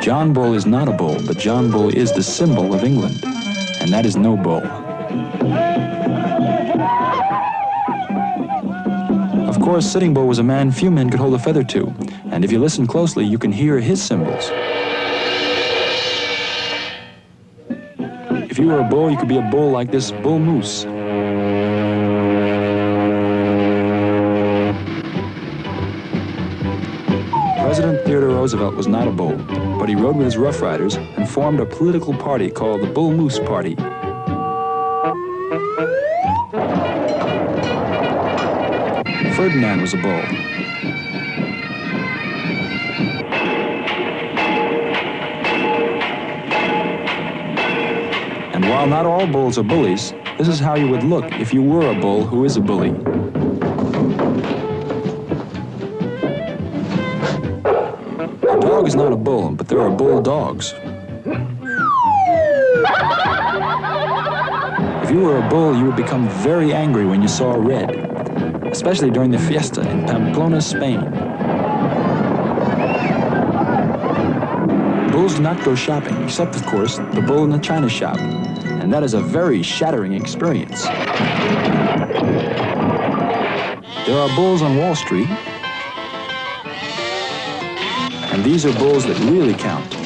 John Bull is not a bull, but John Bull is the symbol of England, and that is no bull. Of course, Sitting Bull was a man few men could hold a feather to, and if you listen closely, you can hear his cymbals. If you were a bull, you could be a bull like this bull moose. President Theodore Roosevelt was not a bull, but he rode with his Rough Riders and formed a political party called the Bull Moose Party. Ferdinand was a bull. And while not all bulls are bullies, this is how you would look if you were a bull who is a bully. Dog is not a bull, but there are bull dogs. If you were a bull, you would become very angry when you saw red, especially during the fiesta in Pamplona, Spain. Bulls do not go shopping, except, of course, the bull in the china shop, and that is a very shattering experience. There are bulls on Wall Street, and these are bulls that really count.